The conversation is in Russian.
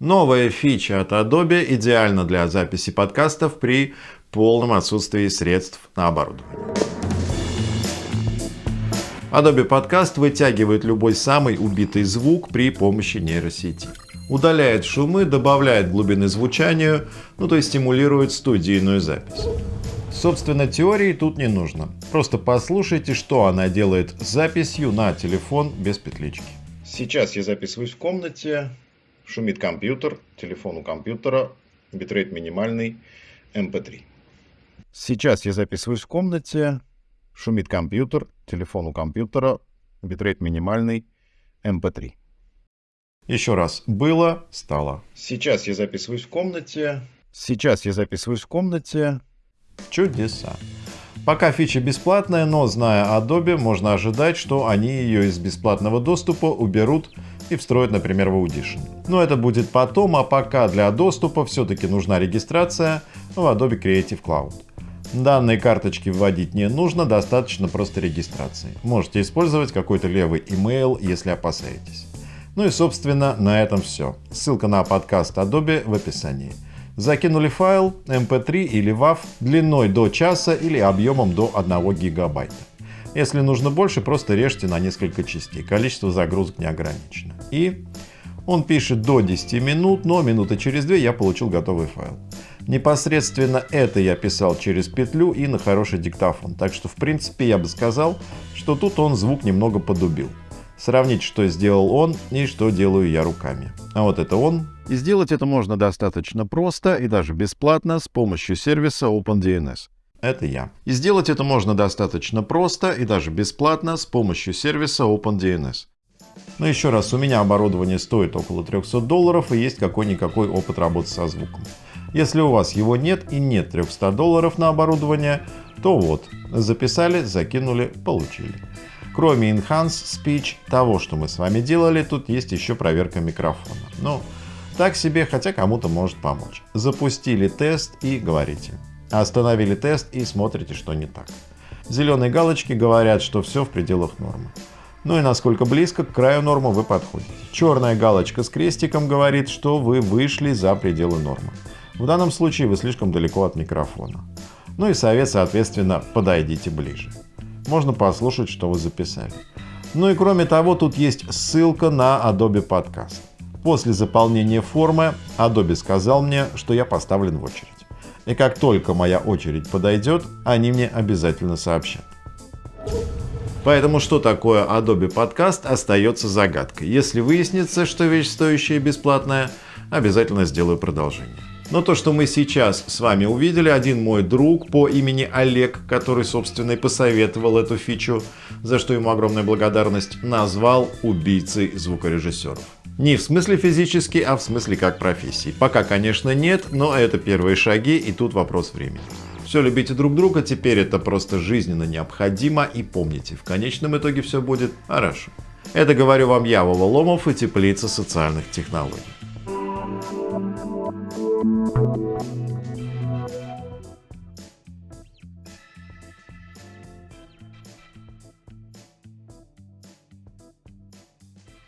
Новая фича от Adobe идеальна для записи подкастов при полном отсутствии средств на оборудование. Adobe Podcast вытягивает любой самый убитый звук при помощи нейросети. Удаляет шумы, добавляет глубины звучанию, ну то есть стимулирует студийную запись. Собственно, теории тут не нужно. Просто послушайте, что она делает с записью на телефон без петлички. Сейчас я записываюсь в комнате, Шумит компьютер, телефон у компьютера, битрейт минимальный, MP3. Эм Сейчас я записываюсь в комнате, шумит компьютер, телефон у компьютера, битрейт минимальный, MP3. Эм Еще раз. Было, стало. Сейчас я записываюсь в комнате. Сейчас я записываюсь в комнате. Чудеса. Пока фича бесплатная, но зная Adobe, можно ожидать, что они ее из бесплатного доступа уберут и встроят, например, в Audition. Но это будет потом, а пока для доступа все-таки нужна регистрация в Adobe Creative Cloud. Данные карточки вводить не нужно, достаточно просто регистрации. Можете использовать какой-то левый email, если опасаетесь. Ну и собственно на этом все. Ссылка на подкаст Adobe в описании. Закинули файл MP3 или WAV длиной до часа или объемом до 1 гигабайта. Если нужно больше, просто режьте на несколько частей. Количество загрузок не ограничено. И он пишет до 10 минут, но минуты через 2 я получил готовый файл. Непосредственно это я писал через петлю и на хороший диктофон. Так что в принципе я бы сказал, что тут он звук немного подубил. Сравнить, что сделал он и что делаю я руками. А вот это он. И сделать это можно достаточно просто и даже бесплатно с помощью сервиса OpenDNS. Это я. И сделать это можно достаточно просто и даже бесплатно с помощью сервиса OpenDNS. Но еще раз, у меня оборудование стоит около 300 долларов и есть какой-никакой опыт работы со звуком. Если у вас его нет и нет 300 долларов на оборудование, то вот, записали, закинули, получили. Кроме Enhance Speech, того, что мы с вами делали, тут есть еще проверка микрофона. Ну, так себе, хотя кому-то может помочь. Запустили тест и говорите. Остановили тест и смотрите, что не так. Зеленые галочки говорят, что все в пределах нормы. Ну и насколько близко к краю нормы вы подходите. Черная галочка с крестиком говорит, что вы вышли за пределы нормы. В данном случае вы слишком далеко от микрофона. Ну и совет, соответственно, подойдите ближе. Можно послушать, что вы записали. Ну и кроме того, тут есть ссылка на Adobe Podcast. После заполнения формы Adobe сказал мне, что я поставлен в очередь. И как только моя очередь подойдет, они мне обязательно сообщат. Поэтому что такое Adobe Podcast остается загадкой. Если выяснится, что вещь стоящая и бесплатная, обязательно сделаю продолжение. Но то, что мы сейчас с вами увидели, один мой друг по имени Олег, который, собственно, и посоветовал эту фичу, за что ему огромная благодарность, назвал убийцей звукорежиссеров. Не в смысле физически, а в смысле как профессии. Пока, конечно, нет, но это первые шаги, и тут вопрос времени. Все любите друг друга, теперь это просто жизненно необходимо, и помните, в конечном итоге все будет хорошо. Это говорю вам я, Вова Ломов и Теплица социальных технологий.